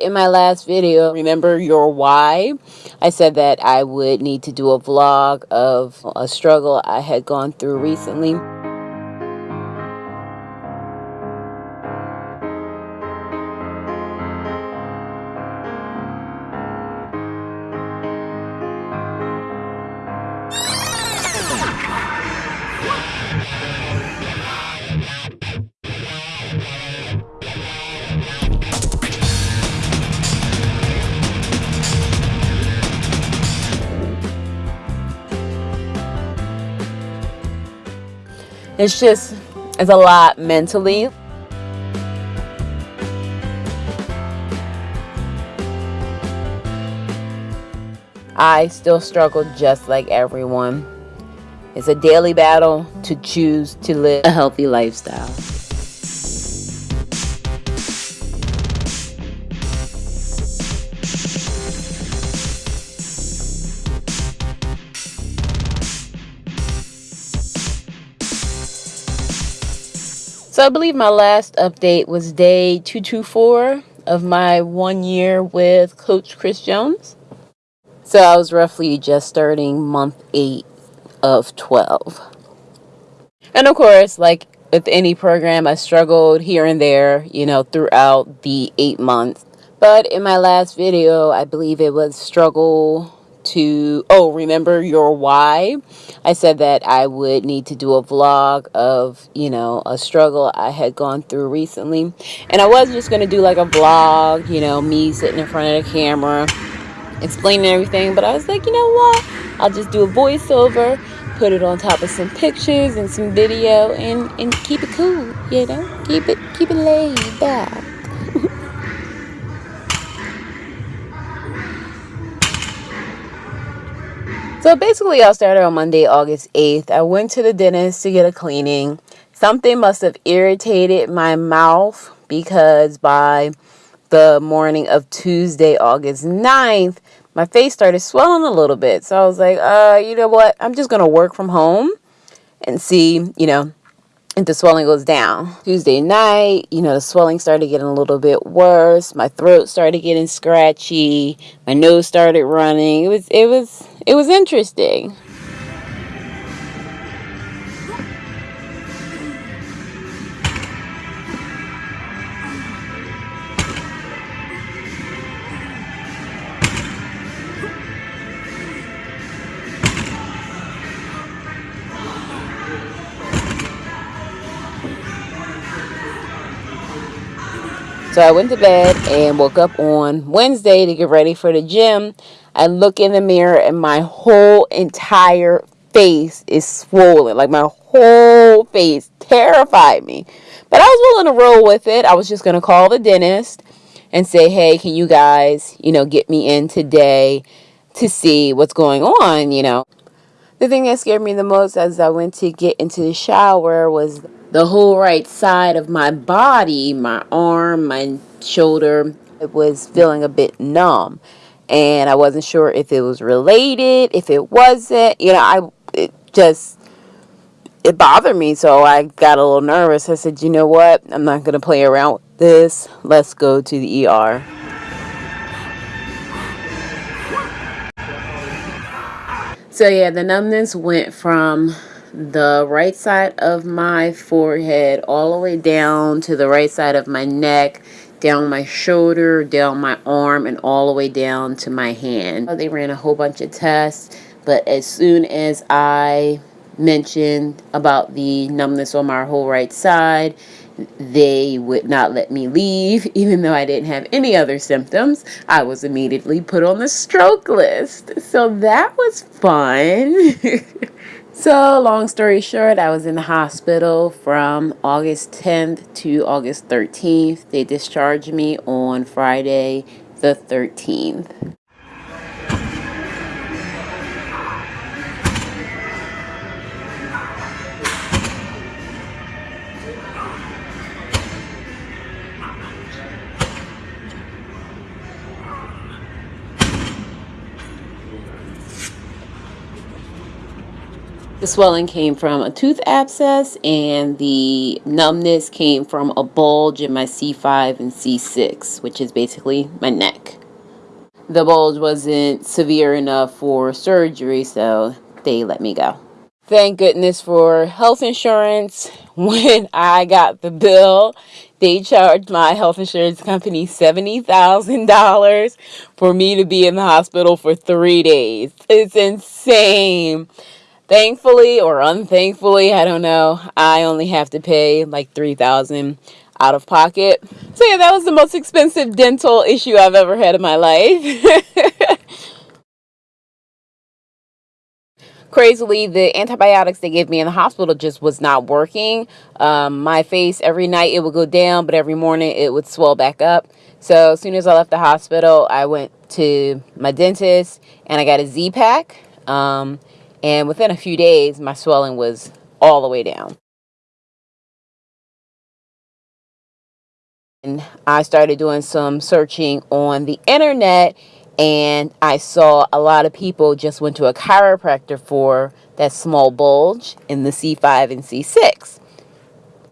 In my last video, remember your why? I said that I would need to do a vlog of a struggle I had gone through recently. It's just, it's a lot mentally. I still struggle just like everyone. It's a daily battle to choose to live a healthy lifestyle. So I believe my last update was day 224 of my one year with Coach Chris Jones. So I was roughly just starting month 8 of 12. And of course, like with any program, I struggled here and there, you know, throughout the 8 months. But in my last video, I believe it was struggle to oh remember your why? I said that i would need to do a vlog of you know a struggle i had gone through recently. And i was just going to do like a vlog you know me sitting in front of the camera explaining everything. But i was like you know what? I'll just do a voiceover put it on top of some pictures and some video and and keep it cool you know? Keep it keep it laid back So basically, I started on Monday, August 8th. I went to the dentist to get a cleaning. Something must have irritated my mouth because by the morning of Tuesday, August 9th, my face started swelling a little bit. So I was like, uh, you know what? I'm just going to work from home and see, you know, if the swelling goes down. Tuesday night, you know, the swelling started getting a little bit worse. My throat started getting scratchy. My nose started running. It was it was it was interesting. So I went to bed and woke up on Wednesday to get ready for the gym. I look in the mirror and my whole entire face is swollen. Like my whole face terrified me. But I was willing to roll with it. I was just going to call the dentist and say, hey, can you guys, you know, get me in today to see what's going on, you know. The thing that scared me the most as I went to get into the shower was the whole right side of my body, my arm, my shoulder, it was feeling a bit numb. And I wasn't sure if it was related, if it wasn't. You know, I it just it bothered me, so I got a little nervous. I said, "You know what? I'm not going to play around with this. Let's go to the ER." So yeah, the numbness went from the right side of my forehead all the way down to the right side of my neck, down my shoulder, down my arm, and all the way down to my hand. Uh, they ran a whole bunch of tests, but as soon as I mentioned about the numbness on my whole right side, they would not let me leave, even though I didn't have any other symptoms. I was immediately put on the stroke list. So that was fun. so, long story short, I was in the hospital from August 10th to August 13th. They discharged me on Friday the 13th. The swelling came from a tooth abscess, and the numbness came from a bulge in my C5 and C6, which is basically my neck. The bulge wasn't severe enough for surgery, so they let me go. Thank goodness for health insurance. When I got the bill, they charged my health insurance company $70,000 for me to be in the hospital for three days. It's insane. Thankfully or unthankfully, I don't know, I only have to pay like 3000 out of pocket. So yeah, that was the most expensive dental issue I've ever had in my life. crazily the antibiotics they gave me in the hospital just was not working um, my face every night it would go down but every morning it would swell back up so as soon as i left the hospital i went to my dentist and i got a Z-Pak um, and within a few days my swelling was all the way down and i started doing some searching on the internet and I saw a lot of people just went to a chiropractor for that small bulge in the C5 and C6.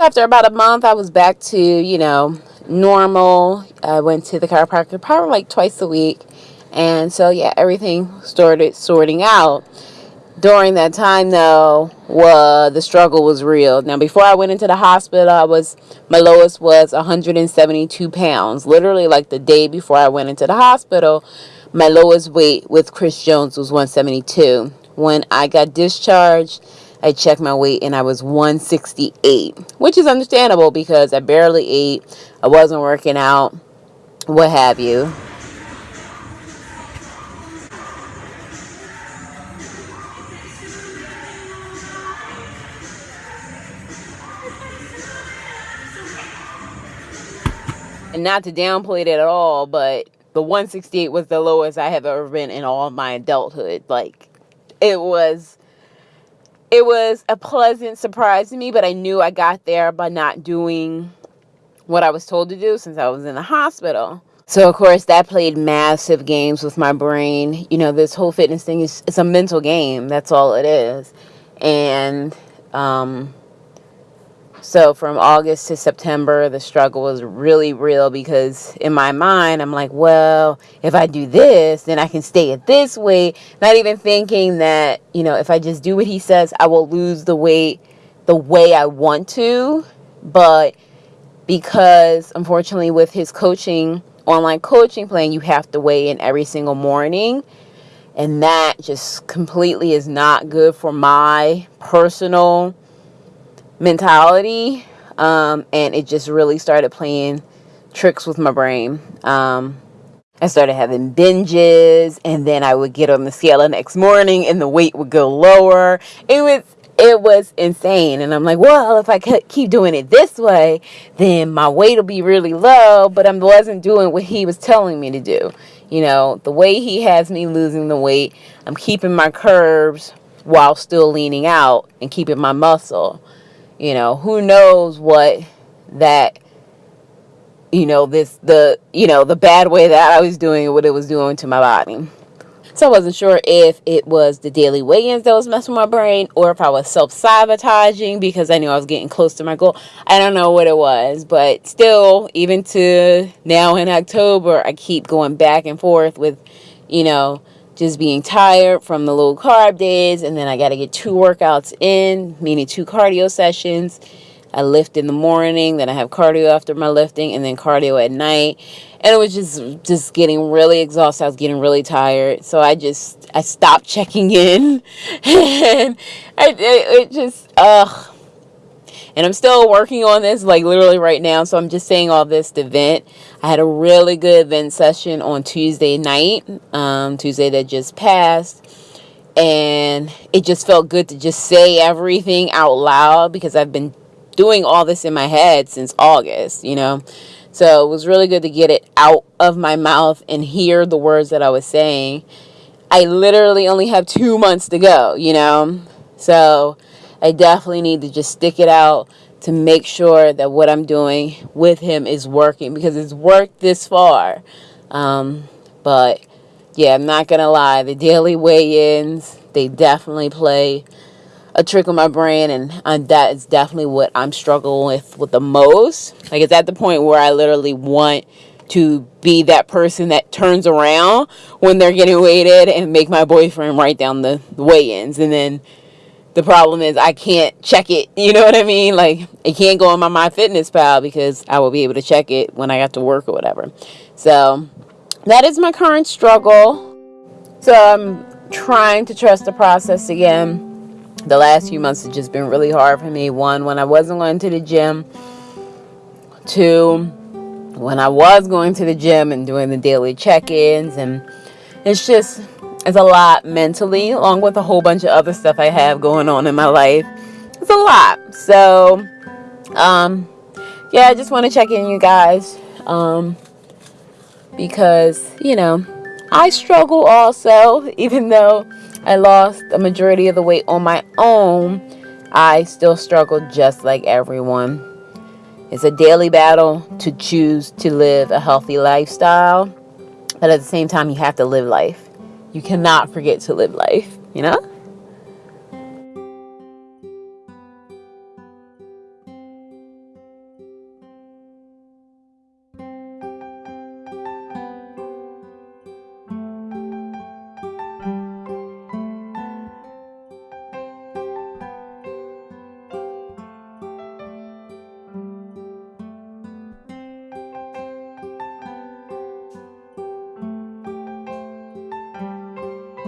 After about a month, I was back to, you know, normal. I went to the chiropractor probably like twice a week. And so, yeah, everything started sorting out. During that time, though, the struggle was real. Now, before I went into the hospital, I was my lowest was 172 pounds. Literally, like the day before I went into the hospital, my lowest weight with Chris Jones was 172. When I got discharged, I checked my weight and I was 168, which is understandable because I barely ate, I wasn't working out, what have you. And not to downplay it at all, but the 168 was the lowest I have ever been in all my adulthood. Like it was it was a pleasant surprise to me, but I knew I got there by not doing what I was told to do since I was in the hospital. So of course that played massive games with my brain. You know, this whole fitness thing is it's a mental game. That's all it is. And um so from August to September, the struggle was really real because in my mind, I'm like, well, if I do this, then I can stay at this weight. Not even thinking that, you know, if I just do what he says, I will lose the weight the way I want to. But because unfortunately, with his coaching, online coaching plan, you have to weigh in every single morning. And that just completely is not good for my personal mentality um, and it just really started playing tricks with my brain. Um, i started having binges and then i would get on the scale the next morning and the weight would go lower. It was it was insane and i'm like well if i could keep doing it this way then my weight will be really low but i wasn't doing what he was telling me to do. You know the way he has me losing the weight i'm keeping my curves while still leaning out and keeping my muscle you know who knows what that you know this the you know the bad way that i was doing what it was doing to my body. So i wasn't sure if it was the daily weigh-ins that was messing with my brain or if i was self-sabotaging because i knew i was getting close to my goal. I don't know what it was but still even to now in october i keep going back and forth with you know just being tired from the low carb days and then I got to get two workouts in, meaning two cardio sessions. I lift in the morning, then I have cardio after my lifting and then cardio at night. And it was just just getting really exhausted. I was getting really tired. So I just I stopped checking in and I it, it just ugh and I'm still working on this like literally right now. So I'm just saying all this to vent. I had a really good vent session on Tuesday night um, Tuesday that just passed. And it just felt good to just say everything out loud because I've been doing all this in my head since August you know? So it was really good to get it out of my mouth and hear the words that I was saying. I literally only have two months to go you know? So I definitely need to just stick it out to make sure that what I'm doing with him is working because it's worked this far. Um, but yeah, I'm not to lie. The daily weigh ins, they definitely play a trick on my brain and, and that is definitely what I'm struggling with with the most. Like it's at the point where I literally want to be that person that turns around when they're getting weighted and make my boyfriend write down the, the weigh-ins and then the problem is I can't check it. You know what I mean? Like it can't go on my My Fitness Pal because I will be able to check it when I got to work or whatever. So that is my current struggle. So I'm trying to trust the process again the last few months have just been really hard for me. One, when I wasn't going to the gym. Two, when I was going to the gym and doing the daily check-ins. And it's just, it's a lot mentally, along with a whole bunch of other stuff I have going on in my life. It's a lot. So, um, yeah, I just want to check in, you guys. Um, because, you know, I struggle also, even though I lost a majority of the weight on my own, I still struggle just like everyone. It's a daily battle to choose to live a healthy lifestyle, but at the same time, you have to live life. You cannot forget to live life, you know?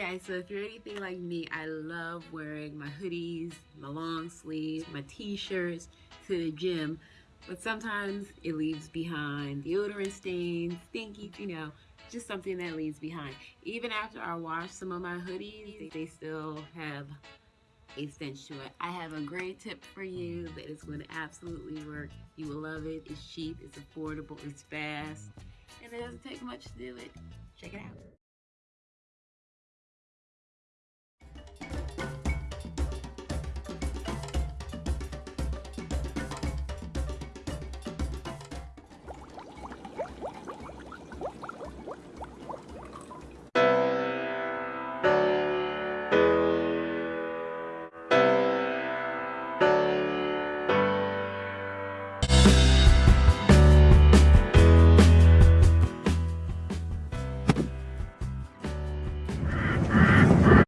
Guys, so if you're anything like me, I love wearing my hoodies, my long sleeves, my t-shirts to the gym, but sometimes it leaves behind deodorant stains, stinky, you know, just something that leaves behind. Even after I wash some of my hoodies, they still have a stench to it. I have a great tip for you that is going to absolutely work. You will love it. It's cheap, it's affordable, it's fast, and it doesn't take much to do it. Check it out.